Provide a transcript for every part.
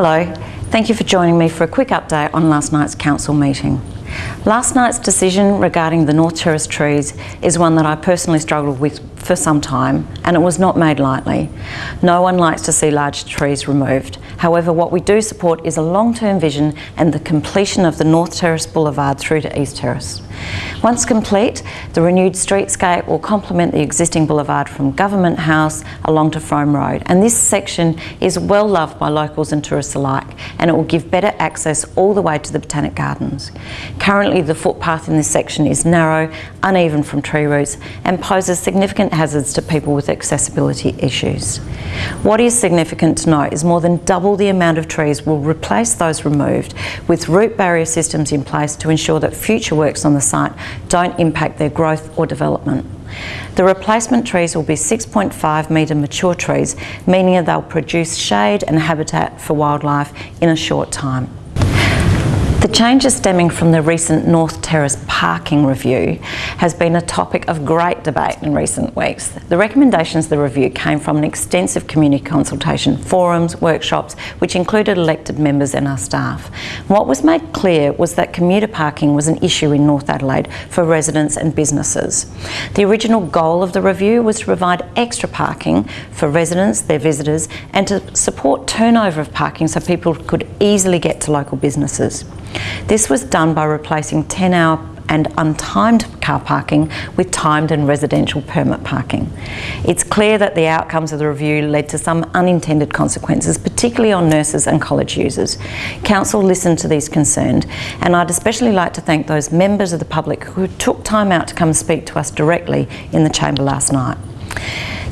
Hello, thank you for joining me for a quick update on last night's council meeting. Last night's decision regarding the North Terrace trees is one that I personally struggled with for some time and it was not made lightly. No one likes to see large trees removed. However, what we do support is a long-term vision and the completion of the North Terrace Boulevard through to East Terrace. Once complete, the renewed streetscape will complement the existing boulevard from Government House along to Frome Road and this section is well loved by locals and tourists alike and it will give better access all the way to the Botanic Gardens. Currently the footpath in this section is narrow, uneven from tree roots and poses significant hazards to people with accessibility issues. What is significant to note is more than double the amount of trees will replace those removed with root barrier systems in place to ensure that future works on the site don't impact their growth or development. The replacement trees will be 6.5 metre mature trees, meaning that they'll produce shade and habitat for wildlife in a short time. The changes stemming from the recent North Terrace parking review has been a topic of great debate in recent weeks. The recommendations of the review came from an extensive community consultation, forums, workshops, which included elected members and our staff. What was made clear was that commuter parking was an issue in North Adelaide for residents and businesses. The original goal of the review was to provide extra parking for residents, their visitors, and to support turnover of parking so people could easily get to local businesses. This was done by replacing 10 hour and untimed car parking with timed and residential permit parking. It's clear that the outcomes of the review led to some unintended consequences, particularly on nurses and college users. Council listened to these concerns and I'd especially like to thank those members of the public who took time out to come speak to us directly in the chamber last night.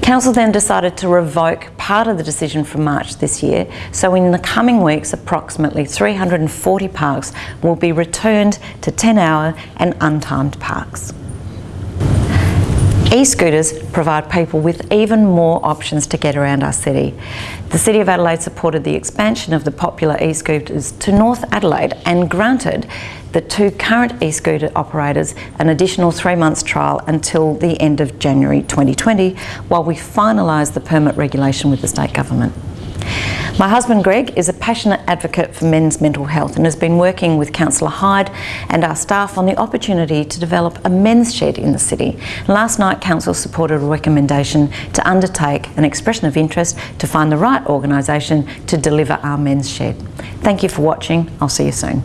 Council then decided to revoke part of the decision from March this year, so in the coming weeks approximately 340 parks will be returned to 10 hour and untimed parks. E-scooters provide people with even more options to get around our city. The City of Adelaide supported the expansion of the popular e-scooters to North Adelaide and granted the two current e-scooter operators an additional three months trial until the end of January 2020 while we finalise the permit regulation with the state government. My husband Greg is a passionate advocate for men's mental health and has been working with Councillor Hyde and our staff on the opportunity to develop a men's shed in the city. Last night Council supported a recommendation to undertake an expression of interest to find the right organisation to deliver our men's shed. Thank you for watching. I'll see you soon.